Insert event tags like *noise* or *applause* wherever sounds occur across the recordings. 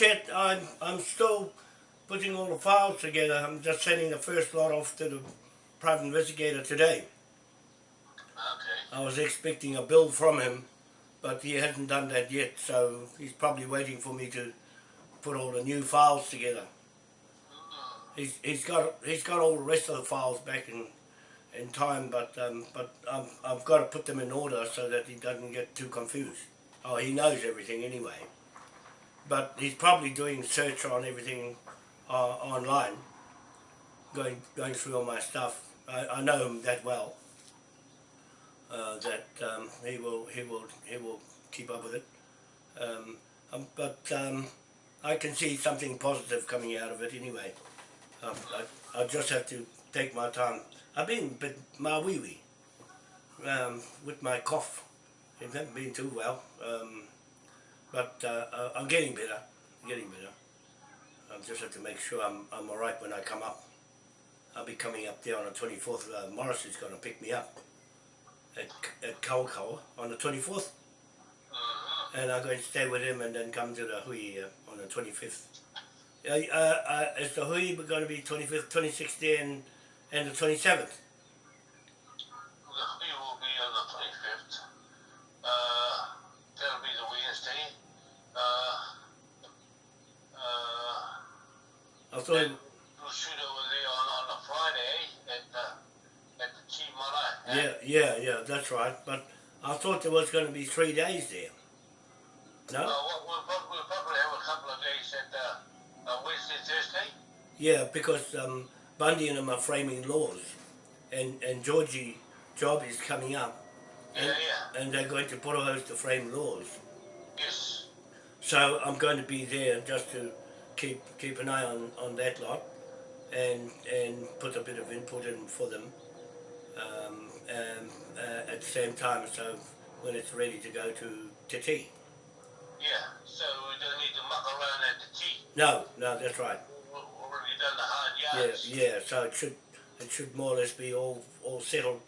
not yet. I'm I'm still putting all the files together. I'm just sending the first lot off to the private investigator today. Okay. I was expecting a bill from him, but he hasn't done that yet, so he's probably waiting for me to put all the new files together. He's, he's got he's got all the rest of the files back in in time, but um, but i I've got to put them in order so that he doesn't get too confused. Oh, he knows everything anyway, but he's probably doing search on everything uh, online, going going through all my stuff. I, I know him that well. Uh, that um, he will he will he will keep up with it. Um, um, but um, I can see something positive coming out of it anyway. Um, I, I just have to take my time. I've been a bit mauiui um, with my cough. It hasn't been too well, but uh, uh, I'm getting better. I'm getting better. I just have to make sure I'm, I'm all right when I come up. I'll be coming up there on the 24th. Uh, Morris is going to pick me up at, at Kawakawa on the 24th. Mm-hmm. And I'm going to stay with him and then come to the Hui uh, on the 25th. Uh, uh, uh, is the Hui going to be 25th, 26th and, and the 27th? The Hui will be on the 25th. Uh, that'll be the Wednesday. Uh, uh, I thought, then we'll shoot over there on, on a Friday at the, at the Chi Marae. eh? yeah, yeah, yeah, that's right. But I thought there was going to be three days there. Uh, No? we'll, we'll, we'll probably have a couple of days at uh, uh, Wednesday, Thursday. Yeah, because um, Bundy and them are framing laws, and and Georgie job is coming up, Yeah, and, yeah. and they're going to put us to frame laws. Yes. So I'm going to be there just to keep keep an eye on, on that lot, and and put a bit of input in for them, um, and, uh, at the same time. So when it's ready to go to Te Tii. Yeah. So we don't need to muck around at the tea. No, no, that's right. We've already done the hard Yeah, yards. yeah. So it should it should more or less be all all settled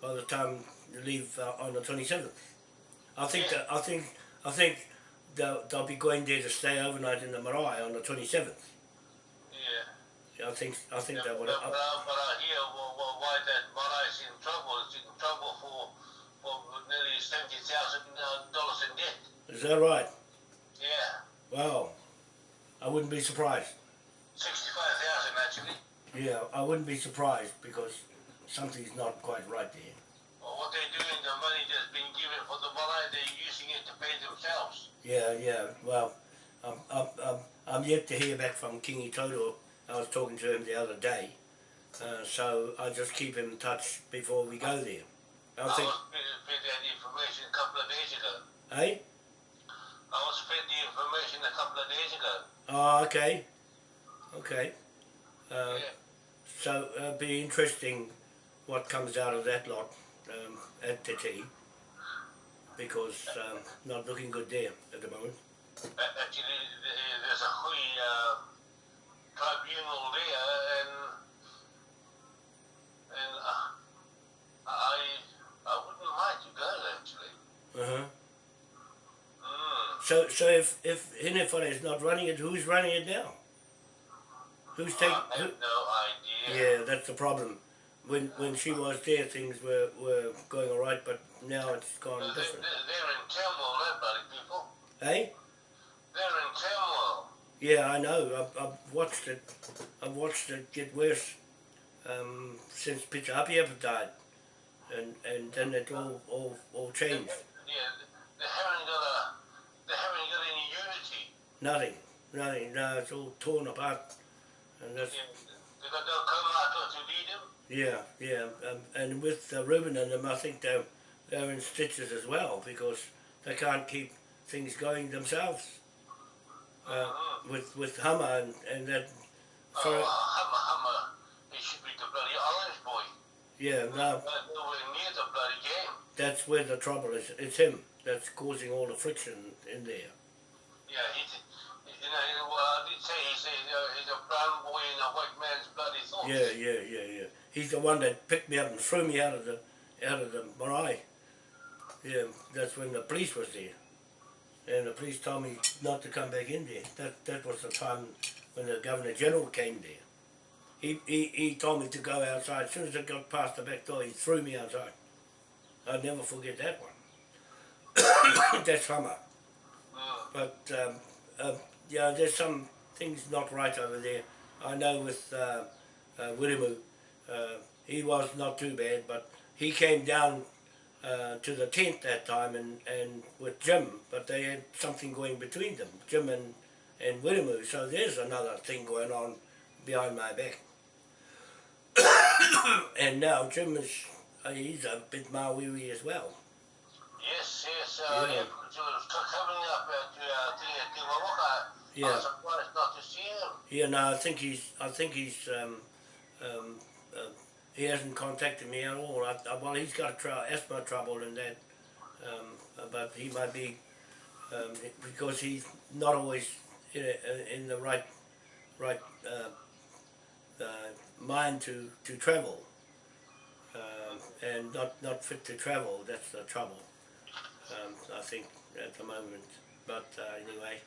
by the time you leave uh, on the twenty seventh. I think Yeah. that I think I think they'll, they'll be going there to stay overnight in the marae on the twenty seventh. Yeah. I think I think Yeah, they would. but, but, I, but uh, I hear well, well, why that marae's in trouble. Is in trouble for, for nearly seventy thousand uh, dollars in debt. Is that right? Yeah, Wow. I wouldn't be surprised. sixty-five thousand actually. Yeah, I wouldn't be surprised because something's not quite right there. Well, what they're doing, Yeah, yeah. Well, I'm, I'm, I'm, I'm yet to hear back from Kingi Toto. I was talking to him the other day. Uh, so I just keep him in touch before we go there. I I was fed, that information a couple of days ago. eh? I was fed the information a couple of days ago. Oh, okay. Okay. Uh, yeah. so it'll be interesting what comes out of that lot um, at Te Tii, because um, not looking good there at the moment. Actually, there's a Hui uh, tribunal there, and and uh, I I wouldn't mind to go actually. Uh-huh. Mm. So, so if if Hinefare is not running it, who's running it now? Who's taking? I Who, have no idea. yeah, that's the problem. When when she was there, things were, were going all right, but now it's gone They're, different. they're, in turmoil, bloody people. Eh? They're in turmoil. Yeah, I know. I've, I've watched it. I've watched it get worse um, since Peter Apiapa died, and and then it all all all changed. Yeah, they haven't got a, they haven't got any unity. Nothing, nothing. No, it's all torn apart, and that's Yeah, they got no Kaumatua to lead. Yeah, yeah. Um, and with uh, Ruben and them, I think they're they're in stitches as well because they can't keep things going themselves. Uh, Mhm. with with Hummer and, and that. Oh, For, Hummer, Hummer, he should be the bloody orange boy. yeah, no, Uh, nowhere near the bloody game. that's where the trouble is. It's him that's causing all the friction in there. Yeah, he's, you know, well, I did say he's a, he's a brown boy in a white man's bloody thoughts. Yeah, yeah, yeah, yeah. He's the one that picked me up and threw me out of the out of the marae. Yeah, that's when the police was there. and the police told me not to come back in there. That that was the time when the Governor General came there. He, he, he told me to go outside. As soon as I got past the back door, he threw me outside. I'll never forget that one. *coughs* that summer. Mm. But um, uh, yeah, there's some things not right over there. I know with uh, uh, Wiremu, uh, he was not too bad, but he came down uh, to the tent that time and, and with Jim, but they had something going between them, Jim and, and Wiremu. So there's another thing going on behind my back. *coughs* and now Jim is, uh, he's a bit Mauiui as well. Yes, yes, uh, Yeah. yeah. because it was c- coming up at uh, Wawaka. I Yeah. was surprised not to see him. Yeah, no, I think he's. I think he's. Um, um, he hasn't contacted me at all. I, I, well, he's got tr- asthma trouble and that, um, but he might be um, because he's not always in, a, in the right, right uh, uh, mind to to travel, um, and not not fit to travel. That's the trouble. Um, I think at the moment. But uh, anyway,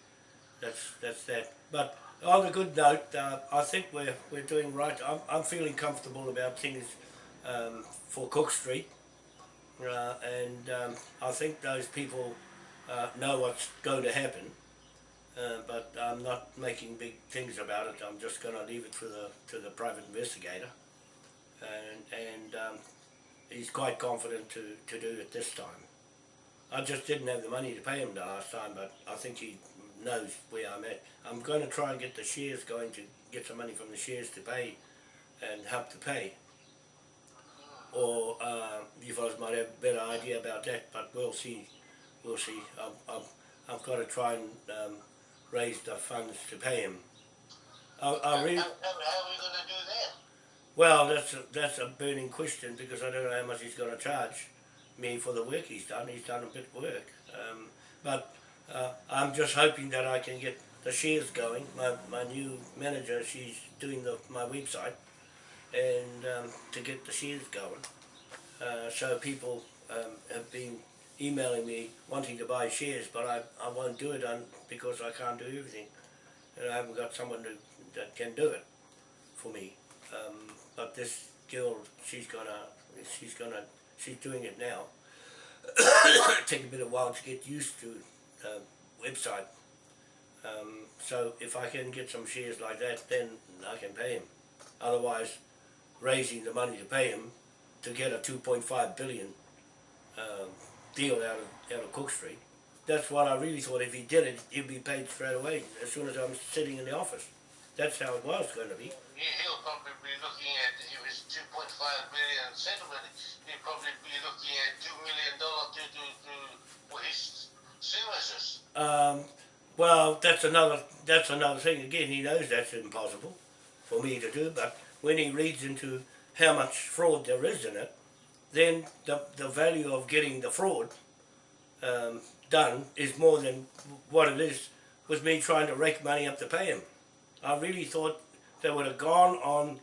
that's that's that. But on a good note, uh, I think we're we're doing right. I'm I'm feeling comfortable about things um, for Cook Street, uh, and um, I think those people uh, know what's going to happen. Uh, but I'm not making big things about it. I'm just going to leave it to the to the private investigator, and and um, he's quite confident to to do it this time. I just didn't have the money to pay him the last time, but I think he knows where I'm at. I'm going to try and get the shares going to get some money from the shares to pay and help to pay. Or uh, you fellas might have a better idea about that, but we'll see. We'll see. I've, I've, I've got to try and um, raise the funds to pay him. I, I really, How, how, how are we going to do that? well, that's a, that's a burning question because I don't know how much he's going to charge me for the work he's done. He's done a bit of work, um, but uh, I'm just hoping that I can get the shares going. My, my new manager, she's doing the, my website, and um, to get the shares going. Uh, so people um, have been emailing me wanting to buy shares, but I, I won't do it because I can't do everything, and I haven't got someone to, that can do it for me. Um, but this girl, she's gonna, she's gonna, she's doing it now. *coughs* Take a bit of while to get used to the website. Um, so if I can get some shares like that, then I can pay him. Otherwise, raising the money to pay him to get a 2.5 billion um, deal out of out of Cook Street. That's what I really thought. If he did it, he'd be paid straight away as soon as I'm sitting in the office. That's how it was going to be. He, he'll probably be looking at, if it's 2.5 billion settlement, he'll probably be looking at $2 million to, to, to, for his Um, well, that's another that's another thing. Again, he knows that's impossible for me to do. But when he reads into how much fraud there is in it, then the the value of getting the fraud um, done is more than what it is with me trying to rake money up to pay him. I really thought they would have gone on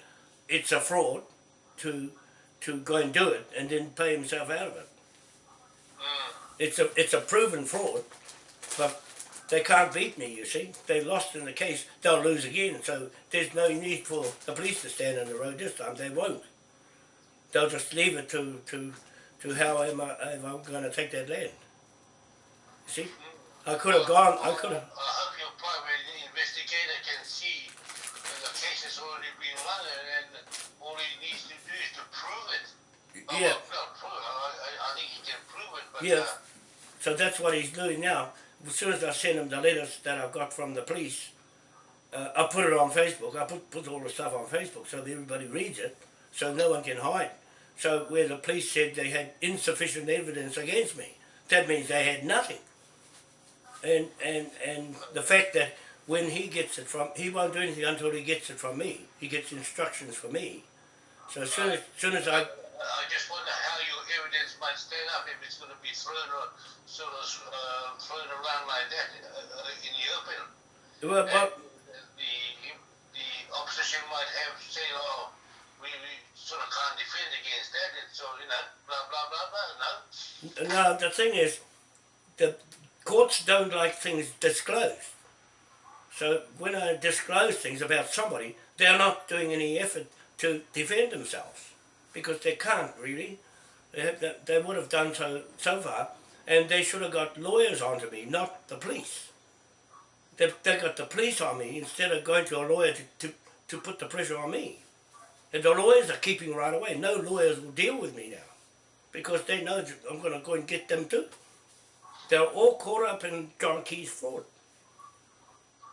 it's a fraud to to go and do it and then pay himself out of it. It's a it's a proven fraud, but they can't beat me. You see, they lost in the case. They'll lose again. So there's no need for the police to stand on the road this time. They won't. They'll just leave it to to to how am I am I going to take that land? You see, I could have gone. I could have. I hope your private investigator can see that the case has already been run and, and all he needs to do is to prove it. Yeah. well, I, I think he can prove it, but Yeah. uh, So that's what he's doing now. As soon as I send him the letters that I've got from the police, uh, I put it on Facebook. I put, put all the stuff on Facebook so everybody reads it, so no one can hide. So where the police said they had insufficient evidence against me, that means they had nothing. And and and the fact that when he gets it from, he won't do anything until he gets it from me. He gets instructions from me. So as soon as, soon as I I just wonder evidence might stand up if it's going to be thrown or sort of uh, thrown around like that uh, in the open. well, well, the the opposition might have say, oh, we, we sort of can't defend against that, and so you know, blah blah blah blah. No, No, the thing is, the courts don't like things disclosed. So when I disclose things about somebody, they're not doing any effort to defend themselves because they can't really. They, they, would have done so so far, and they should have got lawyers onto me, not the police. They, they got the police on me instead of going to a lawyer to, to, to put the pressure on me. And the lawyers are keeping right away. No lawyers will deal with me now because they know I'm going to go and get them too. They're all caught up in John Key's fraud.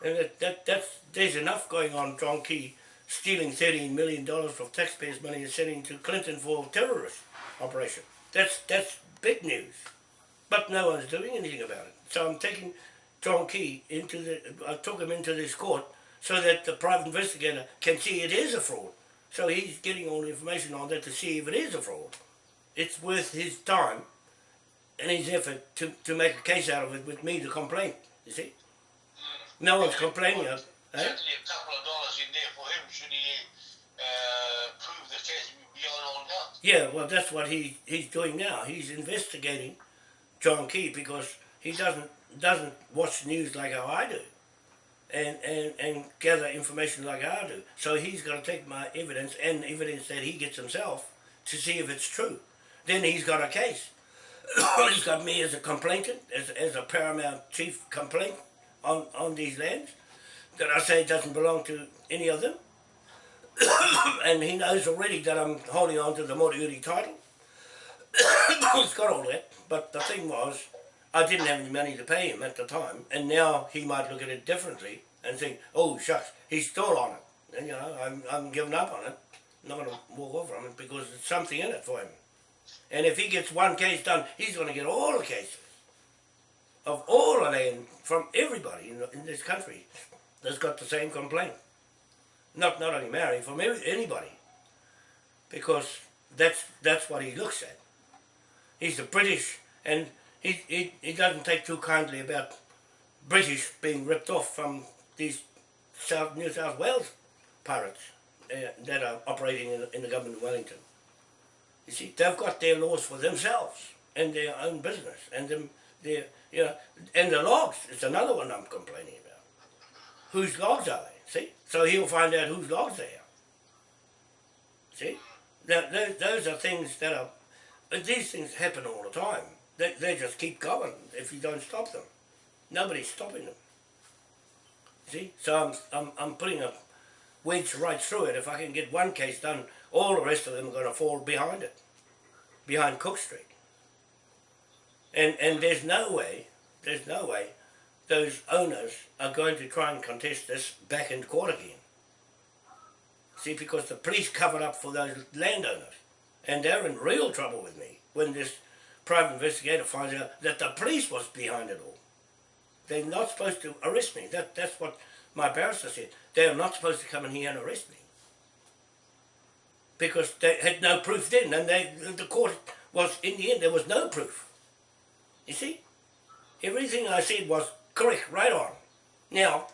And that, that, that's, there's enough going on John Key stealing $13 million of taxpayers' money and sending to Clinton for terrorist operation. That's, that's big news. But no one's doing anything about it. So I'm taking John Key into the, I took him into this court so that the private investigator can see it is a fraud. So he's getting all the information on that to see if it is a fraud. It's worth his time and his effort to, to make a case out of it with me to complain, you see. No one's complaining of? Certainly a couple of dollars in there for him should he uh, prove the case beyond all doubt. Yeah, well that's what he, he's doing now. He's investigating John Key because he doesn't doesn't watch news like how I do and, and, and gather information like I do. So he's got to take my evidence and evidence that he gets himself to see if it's true. Then he's got a case. *coughs* he's got me as a complainant, as, as a paramount chief complaint on, on these lands that I say doesn't belong to any of them. *coughs* and he knows already that I'm holding on to the Moriori title. *coughs* he's got all that, but the thing was, I didn't have any money to pay him at the time, and now he might look at it differently and think, oh shucks, he's still on it. And you know, I'm, I'm giving up on it. I'm not going to walk off from it because there's something in it for him. And if he gets one case done, he's going to get all the cases of all the land from everybody in, in this country that's got the same complaint. Not not only Mary, from anybody. Because that's that's what he looks at. He's a British, and he, he, he doesn't take too kindly about British being ripped off from these South New South Wales pirates uh, that are operating in, in the government of Wellington. You see, they've got their laws for themselves and their own business and them, their, you know, and the logs is another one I'm complaining about. Whose logs are they? See, so he'll find out whose logs they are. See, now those, those are things that are. These things happen all the time. They, they just keep going if you don't stop them. Nobody's stopping them. See? So I'm, I'm, I'm putting a wedge right through it. If I can get one case done, all the rest of them are going to fall behind it, behind Cook Street. And, and there's no way, there's no way those owners are going to try and contest this back in court again. See, because the police covered up for those landowners. And they're in real trouble with me when this private investigator finds out that the police was behind it all. They're not supposed to arrest me. That, that's what my barrister said. They're not supposed to come in here and arrest me. Because they had no proof then, and they, the court was, in the end, there was no proof. You see? Everything I said was correct, right on. Now,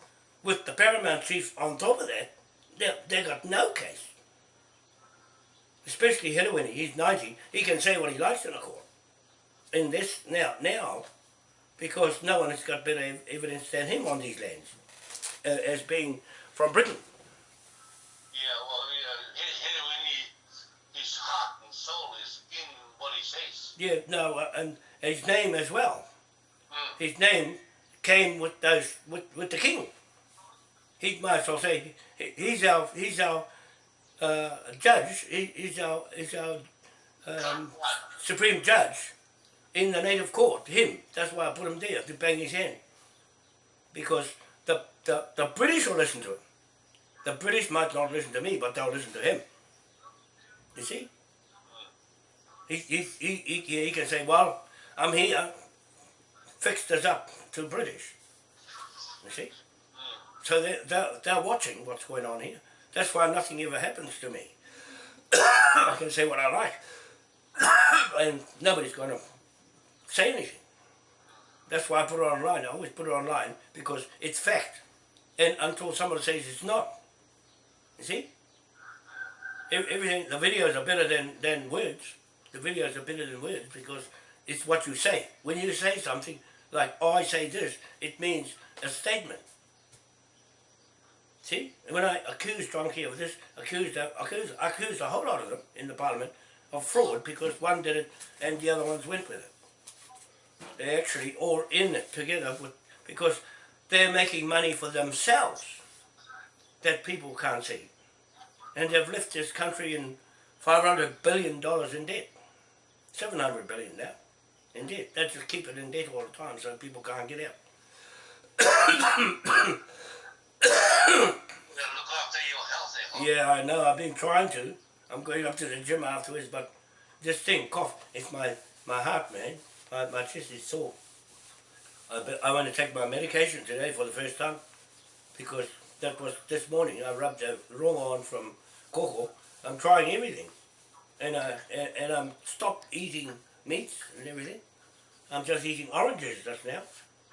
with the Paramount Chief on top of that, they, they got no case. Especially Helawini, he's 90, he can say what he likes in a court. In this, now, now, because no one has got better ev evidence than him on these lands uh, as being from Britain. Yeah, well, uh, his, his heart and soul is in what he says. Yeah, no, uh, and his name as well. Mm. His name came with those with, with the king. He might as well say he, he's our he's our uh, judge. He, he's our he's our um, supreme judge in the native court, him. That's why I put him there, to bang his hand. Because the, the, the British will listen to him. The British might not listen to me, but they'll listen to him. You see? He, he, he, he, he can say, well, I'm here, fix this up to British. You see? So they're, they're, they're watching what's going on here. That's why nothing ever happens to me. *coughs* I can say what I like. *coughs* and nobody's going to say anything. That's why I put it online. I always put it online because it's fact. And until somebody says it's not. You see? Everything, the videos are better than, than words. The videos are better than words because it's what you say. When you say something, like oh, I say this, it means a statement. See, when I accused John Key of this, accused, accused, accused a whole lot of them in the parliament of fraud because one did it and the other ones went with it. They're actually all in it together with, because they're making money for themselves that people can't see. And they've left this country in $500 billion in debt. 700 billion now in debt. They just keep it in debt all the time so people can't get out. *coughs* You look after your health, eh? Yeah, I know. I've been trying to. I'm going up to the gym afterwards, but this thing, cough, it's my, my heart, man. My, my chest is sore. I, I want to take my medication today for the first time because that was this morning. I rubbed the wrong on from Coco. I'm trying everything. And, I, and, and I'm stopped eating meats and everything. I'm just eating oranges just now.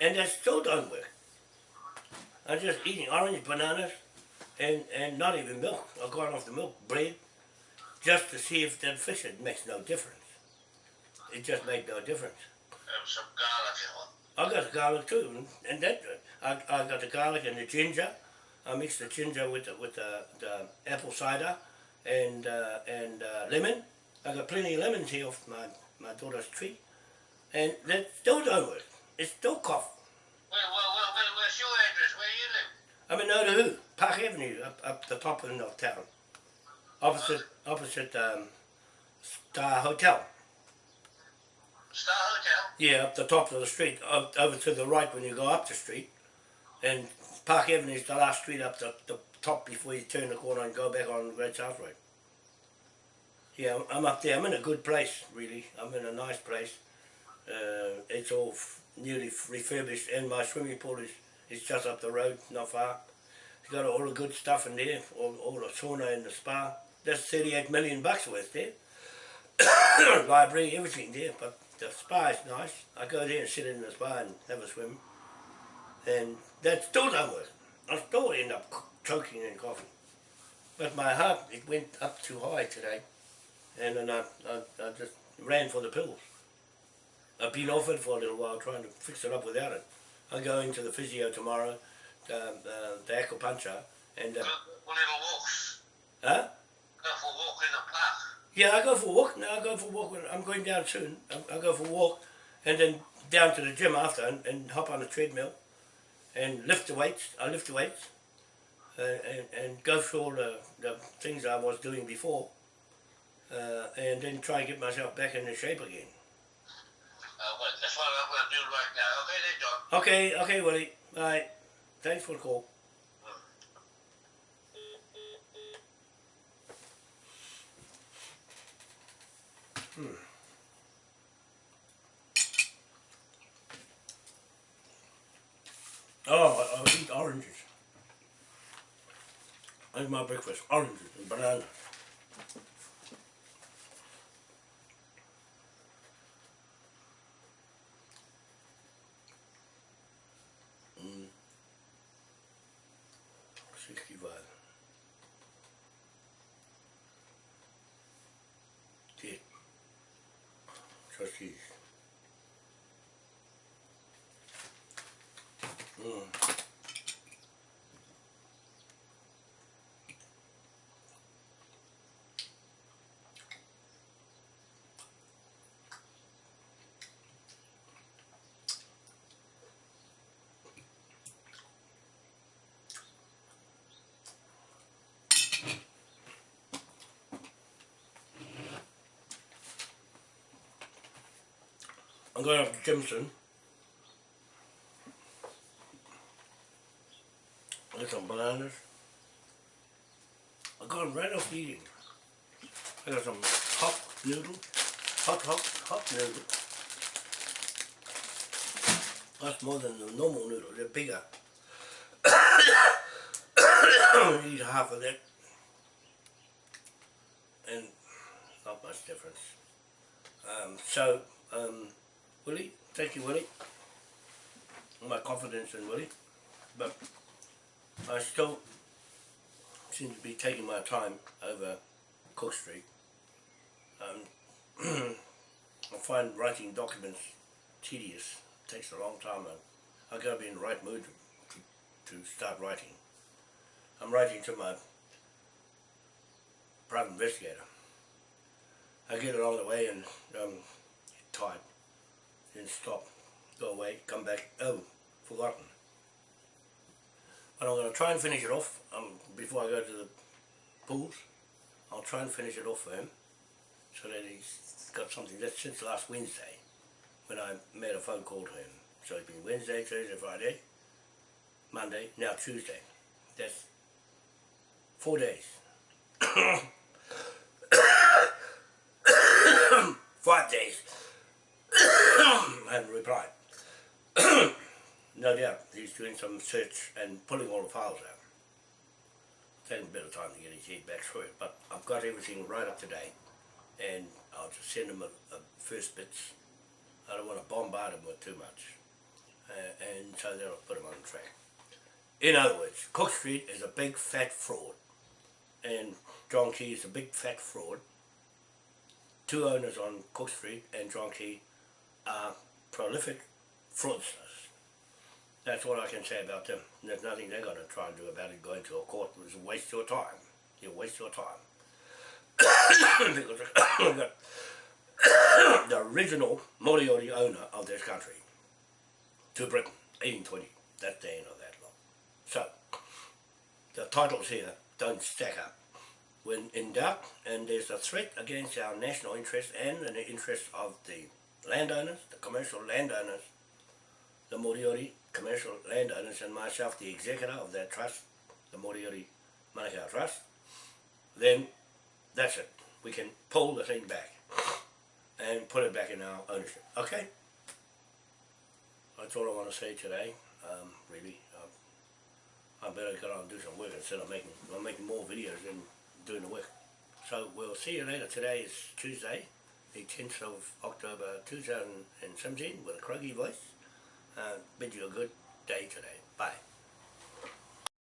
And that still don't work. I'm just eating orange, bananas, and, and not even milk. I've gone off the milk, bread, just to see if that fish it makes no difference. It just made no difference. Have some garlic? I got the garlic too, and- and that I, I got the garlic and the ginger. I mixed the ginger with the, with the, the apple cider and uh, and uh, lemon. I got plenty of lemons here off my, my daughter's tree, and that still don't work. It's still cough. Where, where, where, where, where's your address? Where you live? I'm in Otahuhu, Park Avenue, up, up the top end of town, opposite opposite um, Star Hotel. Star Hotel? Yeah, up the top of the street, up, over to the right when you go up the street. And Park Avenue is the last street up the, the top before you turn the corner and go back on Great South Road. Yeah, I'm- up there. I'm in a good place, really. I'm in a nice place. Uh, it's all newly refurbished and my swimming pool is, is just up the road, not far. It's got all the good stuff in there, all, all the sauna and the spa. That's 38 million bucks worth there. *coughs* Library, everything there, but the spa is nice. I go there and sit in the spa and have a swim. And that still don't work. I still end up choking and coughing. But my heart, it went up too high today. And then I, I, I just ran for the pills. I've been off it for a little while trying to fix it up without it. I go into the physio tomorrow, um, uh, the acupuncture, and uh, Go little walks. huh? Go for a walk in the park. Yeah, I go for a walk. Now I go for a walk. when- I'm going down soon. I, I go for a walk, and then down to the gym after, and, and hop on the treadmill, and lift the weights. I lift the weights, uh, and and go through all the, the things I was doing before, uh, and then try and get myself back into shape again. Uh, well, that's what I'm going to do right now. Okay, then, John. Okay, okay, Willie. All right. Thanks for the call. Hmm. Oh, I, I eat oranges. That's my breakfast. Oranges and banana. Mm. Sixty-five. Dead. Trustees. Mm. I'm going up to Jimson. Get some bananas. I got right off eating. I got some hot noodle. Hot, hot, hot noodle. That's more than the normal noodle. They're bigger. *coughs* eat half of that. And not much difference. Um, so, um, Willie, thank you, Willie. My confidence in Willie. But I still seem to be taking my time over Cook Street. Um, *clears throat* I find writing documents tedious, It takes a long time I gotta be in the right mood to, to start writing. I'm writing to my private investigator. I get on the way and um, tired. Stop, go away, come back. Oh, forgotten. But I'm going to try and finish it off um, before I go to the pools. I'll try and finish it off for him so that he's got something. That's since last Wednesday when I made a phone call to him. So it's been Wednesday, Thursday, Friday, Monday, now Tuesday. That's four days. *coughs* *coughs* Five days. Haven't replied. *clears throat* no doubt he's doing some search and pulling all the files out. Taking a bit of time to get his head back through it, but I've got everything right up to date and I'll just send him a, a first bits. I don't want to bombard him with too much. Uh, and so that'll put him on track. In other words, Cook Street is a big fat fraud and John Key is a big fat fraud. Two owners on Cook Street and John Key are prolific fraudsters. That's what I can say about them. There's nothing they're going to try and do about it. Going to a court is a waste your time. You waste your time. *coughs* because *coughs* *coughs* the original Moriori owner of this country to Britain, 1820. That's the end of that law. So, the titles here don't stack up. When in doubt, and there's a threat against our national interest and the interest of the landowners, the commercial landowners, the Moriori commercial landowners and myself, the executor of that trust, the Moriori Manukau Trust, then that's it. We can pull the thing back and put it back in our ownership. Okay? That's all I want to say today, um, really. I better get on and do some work instead of making, I'm making more videos than doing the work. So we'll see you later. Today is Tuesday, the 10th of October 2017 with a croaky voice. Uh, bid you a good day today. Bye.